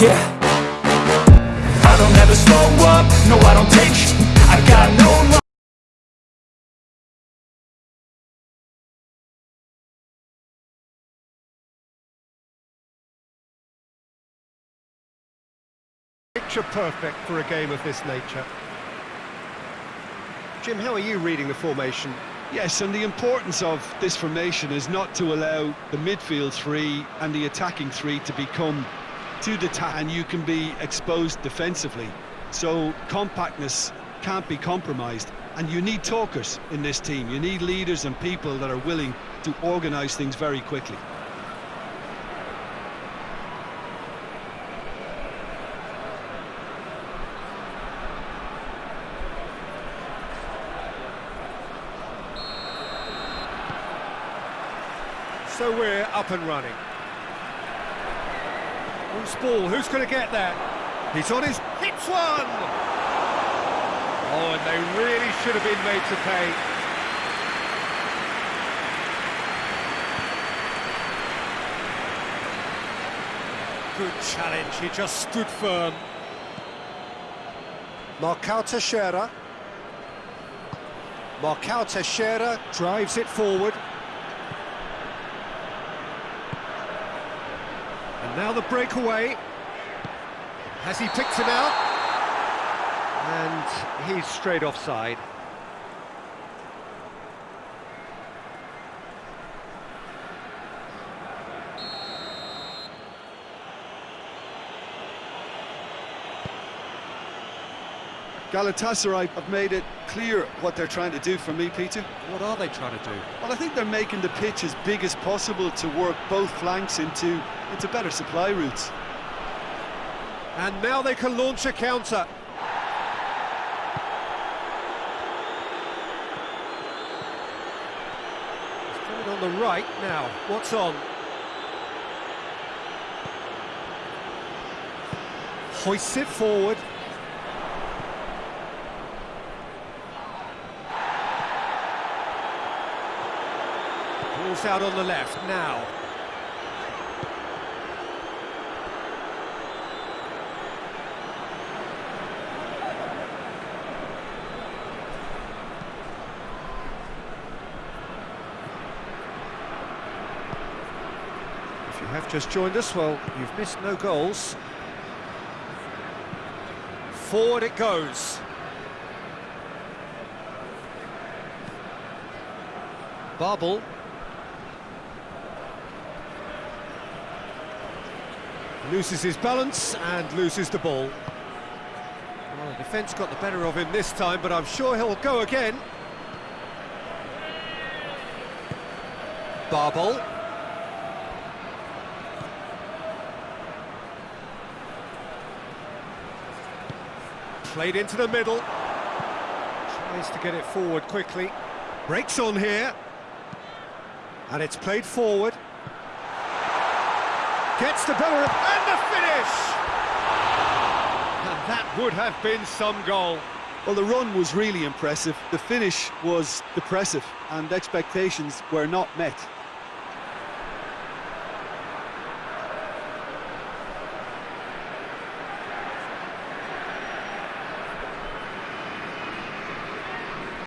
Yeah I don't ever slow up, no I don't take sh I got no love Picture perfect for a game of this nature. Jim, how are you reading the formation? Yes, and the importance of this formation is not to allow the midfield three and the attacking three to become too detached and you can be exposed defensively. So compactness can't be compromised and you need talkers in this team. You need leaders and people that are willing to organise things very quickly. So we're up and running. Loose ball, who's going to get that? He's on his... hits one! Oh, and they really should have been made to pay. Good challenge, he just stood firm. Marcao Teixeira. Marcao Teixeira drives it forward. And now the breakaway. Has he picked him out? And he's straight offside. Galatasaray have made it clear what they're trying to do for me, Peter. What are they trying to do? Well, I think they're making the pitch as big as possible to work both flanks into, into better supply routes. And now they can launch a counter. It's on the right now. What's on? Hoists it forward. Ball's out on the left now. If you have just joined us, well, you've missed no goals. Forward it goes. Babel. Loses his balance and loses the ball. Well, the defence got the better of him this time, but I'm sure he'll go again. Babel. Played into the middle. Tries to get it forward quickly. Breaks on here. And it's played forward. Gets the better of... And the finish! And that would have been some goal. Well, the run was really impressive. The finish was depressive, and expectations were not met.